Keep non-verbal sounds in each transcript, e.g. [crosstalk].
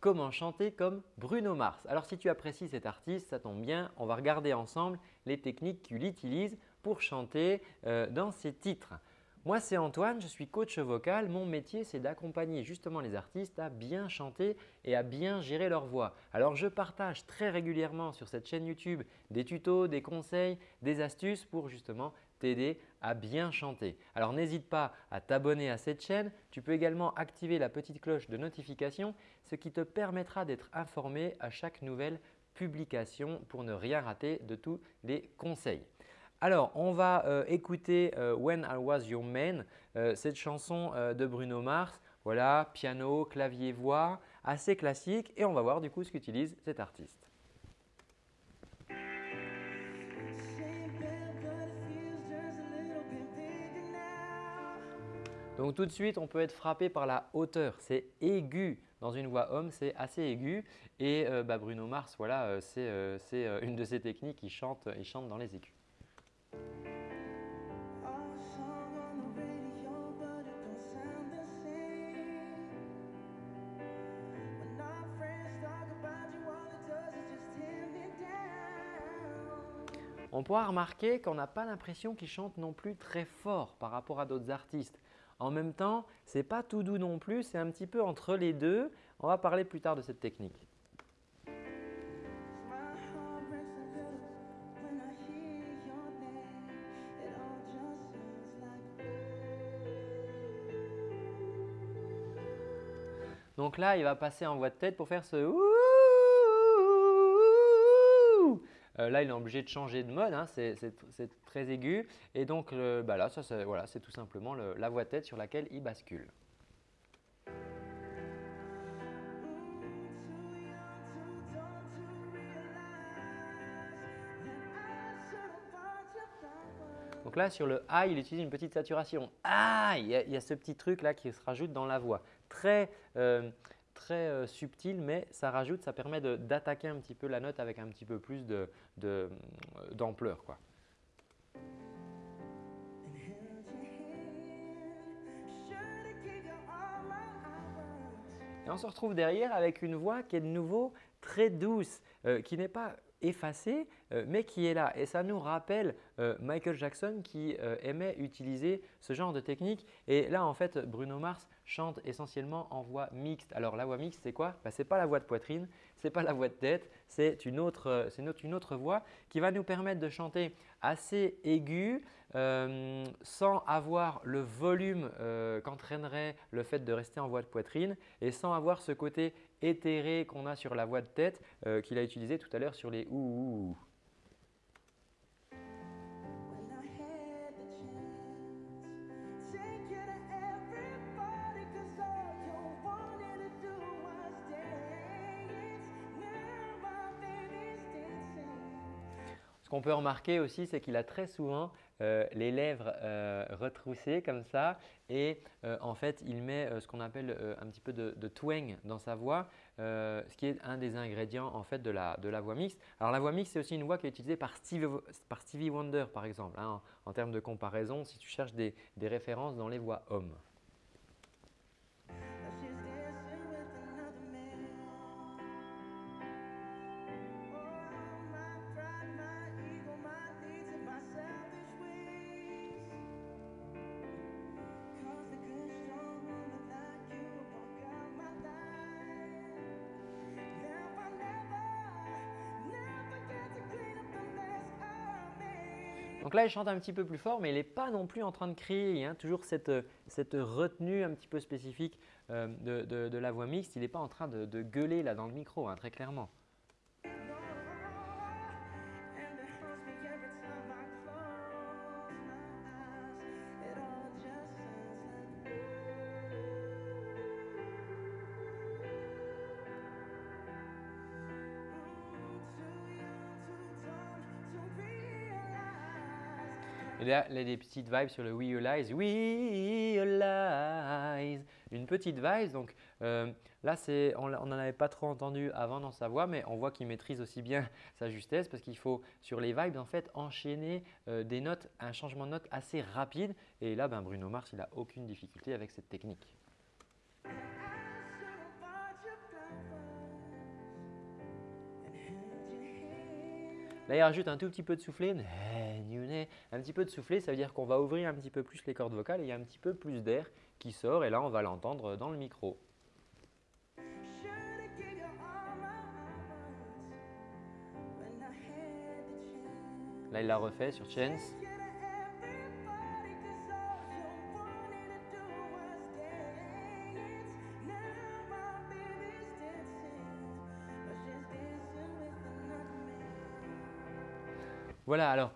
Comment chanter comme Bruno Mars Alors si tu apprécies cet artiste, ça tombe bien, on va regarder ensemble les techniques qu'il utilise pour chanter euh, dans ses titres. Moi, c'est Antoine, je suis coach vocal. Mon métier, c'est d'accompagner justement les artistes à bien chanter et à bien gérer leur voix. Alors, je partage très régulièrement sur cette chaîne YouTube des tutos, des conseils, des astuces pour justement t'aider à bien chanter. Alors, n'hésite pas à t'abonner à cette chaîne. Tu peux également activer la petite cloche de notification, ce qui te permettra d'être informé à chaque nouvelle publication pour ne rien rater de tous les conseils. Alors, on va euh, écouter euh, When I Was Your Man, euh, cette chanson de Bruno Mars. Voilà, piano, clavier, voix, assez classique et on va voir du coup ce qu'utilise cet artiste. Donc tout de suite, on peut être frappé par la hauteur. C'est aigu. Dans une voix homme, c'est assez aigu. Et bah, Bruno Mars, voilà, c'est une de ses techniques. Il chante, il chante dans les aigus. On pourra remarquer qu'on n'a pas l'impression qu'il chante non plus très fort par rapport à d'autres artistes. En même temps, ce n'est pas tout doux non plus, c'est un petit peu entre les deux. On va parler plus tard de cette technique. Donc là, il va passer en voix de tête pour faire ce euh, là, il est obligé de changer de mode, hein, c'est très aigu. Et donc bah là, c'est tout simplement la voix tête sur laquelle il bascule. Donc là, sur le A, il utilise une petite saturation. Ah, il y a ce petit truc là qui se rajoute dans la voix. Très, euh, très euh, subtil, mais ça rajoute, ça permet d'attaquer un petit peu la note avec un petit peu plus d'ampleur. De, Et on se retrouve derrière avec une voix qui est de nouveau très douce, euh, qui n'est pas effacé euh, mais qui est là. Et ça nous rappelle euh, Michael Jackson qui euh, aimait utiliser ce genre de technique. Et là, en fait, Bruno Mars chante essentiellement en voix mixte. Alors, la voix mixte, c'est quoi? Bah, Ce pas la voix de poitrine, ce n'est pas la voix de tête, c'est une, autre, une autre voix qui va nous permettre de chanter assez aigu sans avoir le volume qu'entraînerait le fait de rester en voix de poitrine et sans avoir ce côté éthéré qu'on a sur la voix de tête qu'il a utilisé tout à l'heure sur les ouh. Ce qu'on peut remarquer aussi, c'est qu'il a très souvent euh, les lèvres euh, retroussées comme ça et euh, en fait, il met ce qu'on appelle un petit peu de, twang dans sa voix, ce qui est un des ingrédients en fait de la, voix mixte. Alors la voix mixte, c'est aussi une voix qui est utilisée par Stevie, Wonder par exemple. Hein, en, termes de comparaison, si tu cherches des références dans les voix hommes. Donc là, il chante un petit peu plus fort, mais il n'est pas non plus en train de crier. Il y a toujours cette, retenue un petit peu spécifique euh, de, la voix mixte. Il n'est pas en train de, gueuler là dans le micro, hein, très clairement. Il y a des petites vibes sur le We Realize. We. Une petite vibe. Donc euh, là, on n'en avait pas trop entendu avant dans sa voix, mais on voit qu'il maîtrise aussi bien [laughs] sa justesse parce qu'il faut sur les vibes en fait enchaîner euh, des notes, un changement de note assez rapide. Et là, ben, Bruno Mars, il n'a aucune difficulté avec cette technique. Là, il rajoute un tout petit peu de soufflé. Un petit peu de soufflé, ça veut dire qu'on va ouvrir un petit peu plus les cordes vocales et il y a un petit peu plus d'air qui sort et là, on va l'entendre dans le micro. Là, il l'a refait sur Chance. Voilà, alors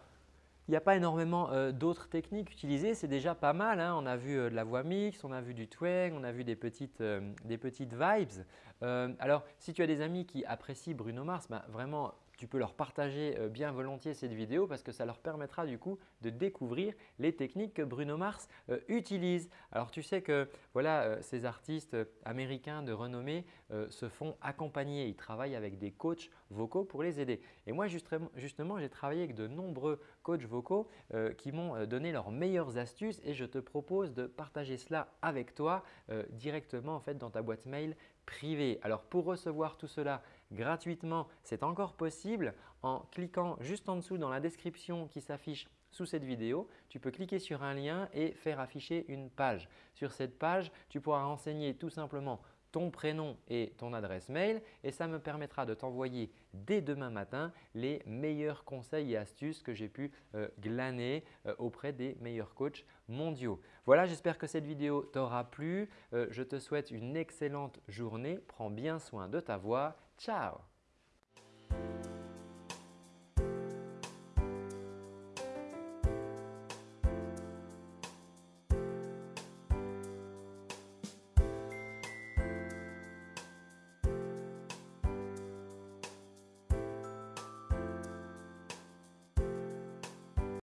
il n'y a pas énormément euh, d'autres techniques utilisées, c'est déjà pas mal. Hein. On a vu euh, de la voix mixte, on a vu du twang, on a vu des petites, euh, des petites vibes. Alors, si tu as des amis qui apprécient Bruno Mars, ben, vraiment tu peux leur partager euh, bien volontiers cette vidéo parce que ça leur permettra du coup de découvrir les techniques que Bruno Mars euh, utilise. Alors tu sais que voilà, euh, ces artistes américains de renommée se font accompagner. Ils travaillent avec des coachs vocaux pour les aider. Et moi justement, j'ai travaillé avec de nombreux coachs vocaux qui m'ont donné leurs meilleures astuces et je te propose de partager cela avec toi directement en fait dans ta boîte mail privée. Alors pour recevoir tout cela gratuitement, c'est encore possible en cliquant juste en dessous dans la description qui s'affiche sous cette vidéo. Tu peux cliquer sur un lien et faire afficher une page. Sur cette page, tu pourras renseigner tout simplement ton prénom et ton adresse mail et ça me permettra de t'envoyer dès demain matin les meilleurs conseils et astuces que j'ai pu euh, glaner euh, auprès des meilleurs coachs mondiaux. Voilà, j'espère que cette vidéo t'aura plu. Euh, je te souhaite une excellente journée. Prends bien soin de ta voix Ciao